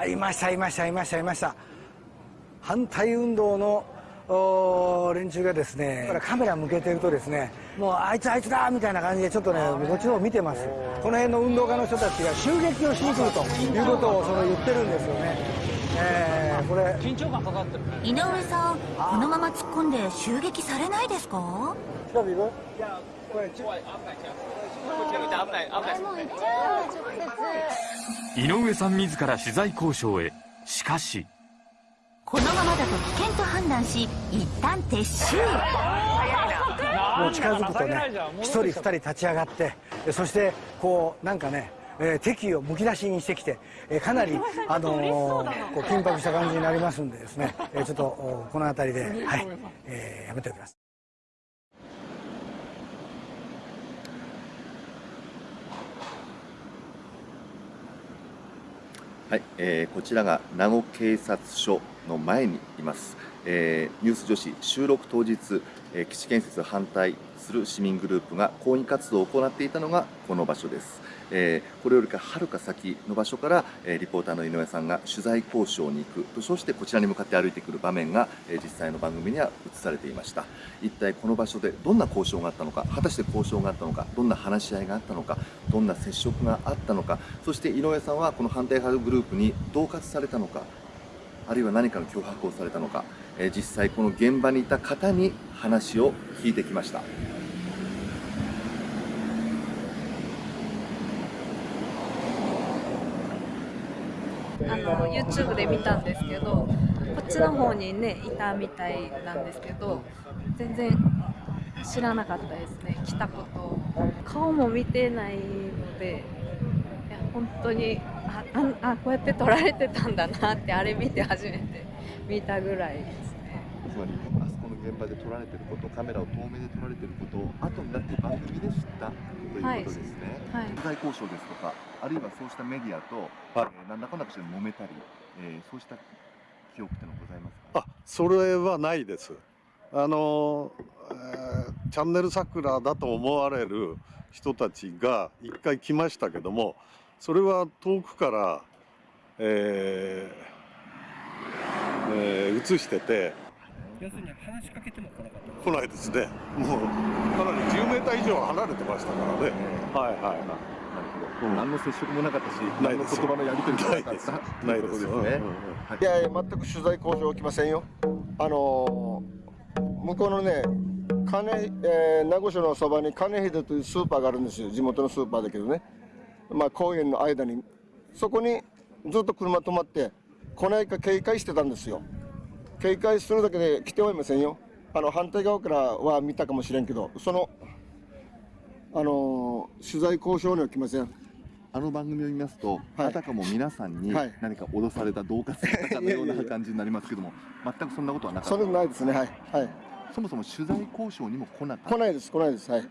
あいましたいましたいましたいました。反対運動の連中がですねカメラ向けてるとですねもうあいつあいつだみたいな感じでちょっとねこっちの方見てます。この辺の運動家の人たちが襲撃をしに来るということをその言ってるんですよね。えー、これ。緊張感かかってる井上さんこのまま突っ込んで襲撃されないですか？井上さん自ら取材交渉へ。しかし。このままだと危険と判断し一旦撤収。もう近づくとね1人2人立ち上がってそしてこうなんかねえー、敵をむき出しにしてきて、えー、かなり、あのー、こう緊迫した感じになりますんでですね、えー、ちょっとこの辺りで、はい。えー、やめておきます。はい、えー、こちらが名護警察署の前にいます、えー、ニュース女子収録当日、えー、基地建設反対する市民グループが抗議活動を行っていたのがこの場所です、えー、これよりかはるか先の場所から、えー、リポーターの井上さんが取材交渉に行く。とそしてこちらに向かって歩いてくる場面が、えー、実際の番組には映されていました。一体この場所でどんな交渉があったのか果たして交渉があったのかどんな話し合いがあったのかどんな接触があったのかそして井上さんはこの反対派グループに恫喝されたのかあるいは何かの脅迫をされたのか、えー、実際この現場にいた方に話を聞いてきました。あの YouTube で見たんですけどこっちの方にねいたみたいなんですけど全然知らなかったですね来たこと顔も見てないのでいや本当にああこうやって撮られてたんだなってあれ見て初めて見たぐらいですね。つまりあそこの現場で撮られてることカメラを遠目で撮られてることを後になって番組で知ったということですね、はい、取材交渉ですとかあるいはそうしたメディアと、はいえー、何らかの形で揉めたり、えー、そうした記憶ってのございますか？あそれはないです。あの、えー、チャンネル桜だと思われる人たちが一回来ましたけどもそれは遠くから、えーえー、映してて要するに話しかけても来なかった。来ないですね。もうかなり10メーター以上離れてましたからね、はいはいはい。うん、何の接触もなかったし、何の言葉のやり取りもなかった。ないです。ね。い。やいや全く取材交渉起きませんよ。あのー、向こうのね金、えー、名護市のそばに金秀というスーパーがあるんですよ。地元のスーパーだけどね。まあ公園の間にそこにずっと車止まって来ないか警戒してたんですよ。警戒するだけで来てはいませんよあの反対側からは見たかもしれんけどそのあの取材交渉には来ませんあの番組を見ますと、はい、あたかも皆さんに何か脅された、恫喝されたかのような感じになりますけども、全くそんなことはなかった。それないですね、はい、はい。そもそも取材交渉にも来なかった。来ないです、来ないです、はい。